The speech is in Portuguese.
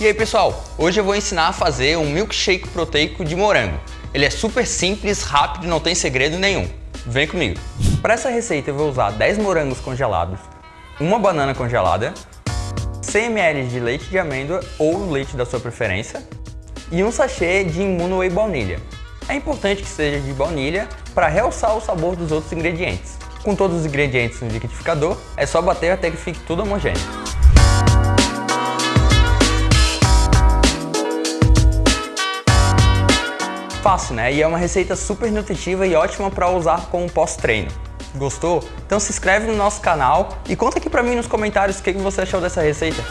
E aí pessoal, hoje eu vou ensinar a fazer um milkshake proteico de morango. Ele é super simples, rápido e não tem segredo nenhum. Vem comigo! Para essa receita eu vou usar 10 morangos congelados, uma banana congelada, 100 ml de leite de amêndoa ou leite da sua preferência e um sachê de Immuno Whey baunilha. É importante que seja de baunilha para realçar o sabor dos outros ingredientes. Com todos os ingredientes no liquidificador, é só bater até que fique tudo homogêneo. Fácil, né? E é uma receita super nutritiva e ótima para usar como pós-treino. Gostou? Então se inscreve no nosso canal e conta aqui pra mim nos comentários o que você achou dessa receita.